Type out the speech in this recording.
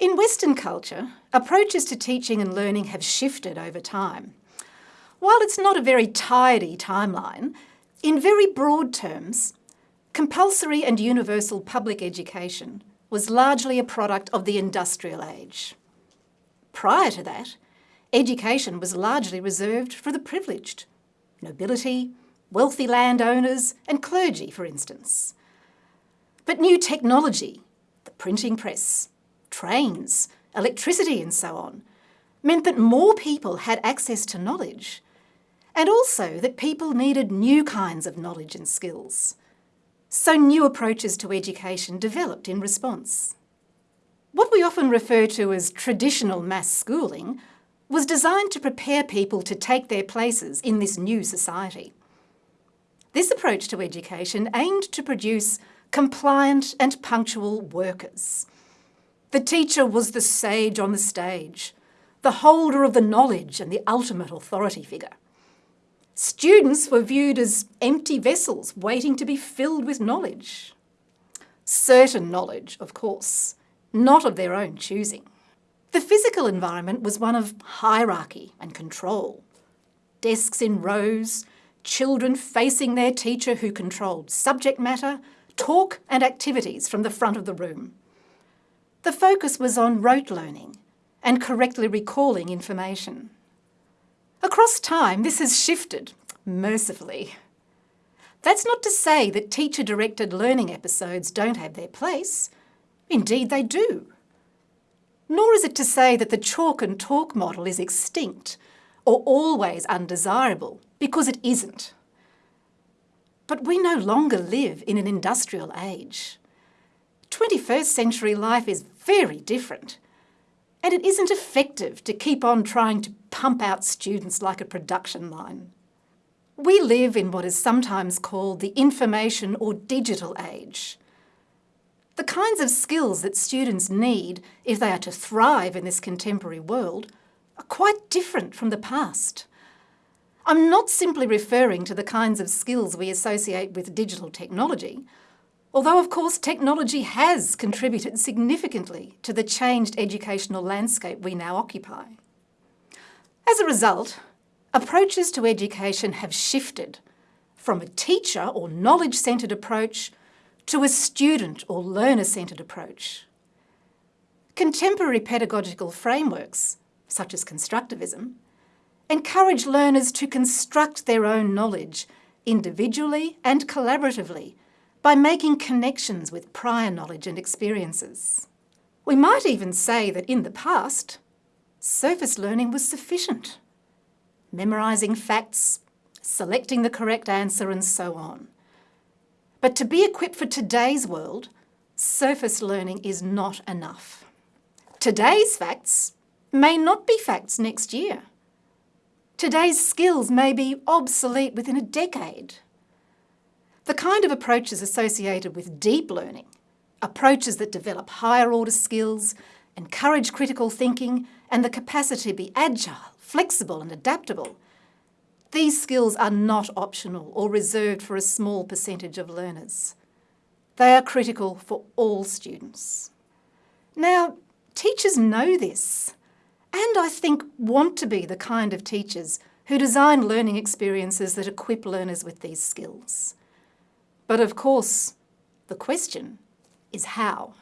In Western culture, approaches to teaching and learning have shifted over time. While it's not a very tidy timeline, in very broad terms, compulsory and universal public education was largely a product of the industrial age. Prior to that, education was largely reserved for the privileged, nobility, wealthy landowners and clergy, for instance. But new technology, the printing press, trains, electricity and so on, meant that more people had access to knowledge and also that people needed new kinds of knowledge and skills. So new approaches to education developed in response. What we often refer to as traditional mass schooling was designed to prepare people to take their places in this new society. This approach to education aimed to produce compliant and punctual workers. The teacher was the sage on the stage, the holder of the knowledge and the ultimate authority figure. Students were viewed as empty vessels waiting to be filled with knowledge. Certain knowledge, of course, not of their own choosing. The physical environment was one of hierarchy and control. Desks in rows, children facing their teacher who controlled subject matter, talk and activities from the front of the room. The focus was on rote learning and correctly recalling information. Across time, this has shifted, mercifully. That's not to say that teacher-directed learning episodes don't have their place. Indeed, they do. Nor is it to say that the chalk and talk model is extinct or always undesirable, because it isn't. But we no longer live in an industrial age. 21st century life is very different. And it isn't effective to keep on trying to pump out students like a production line. We live in what is sometimes called the information or digital age. The kinds of skills that students need if they are to thrive in this contemporary world are quite different from the past. I'm not simply referring to the kinds of skills we associate with digital technology, although of course technology has contributed significantly to the changed educational landscape we now occupy. As a result, approaches to education have shifted from a teacher or knowledge-centred approach to a student or learner-centred approach. Contemporary pedagogical frameworks, such as constructivism, encourage learners to construct their own knowledge individually and collaboratively by making connections with prior knowledge and experiences. We might even say that in the past, surface learning was sufficient. Memorising facts, selecting the correct answer and so on. But to be equipped for today's world, surface learning is not enough. Today's facts may not be facts next year. Today's skills may be obsolete within a decade. The kind of approaches associated with deep learning, approaches that develop higher order skills, encourage critical thinking and the capacity to be agile, flexible and adaptable, these skills are not optional or reserved for a small percentage of learners. They are critical for all students. Now, teachers know this, and I think want to be the kind of teachers who design learning experiences that equip learners with these skills. But of course, the question is how.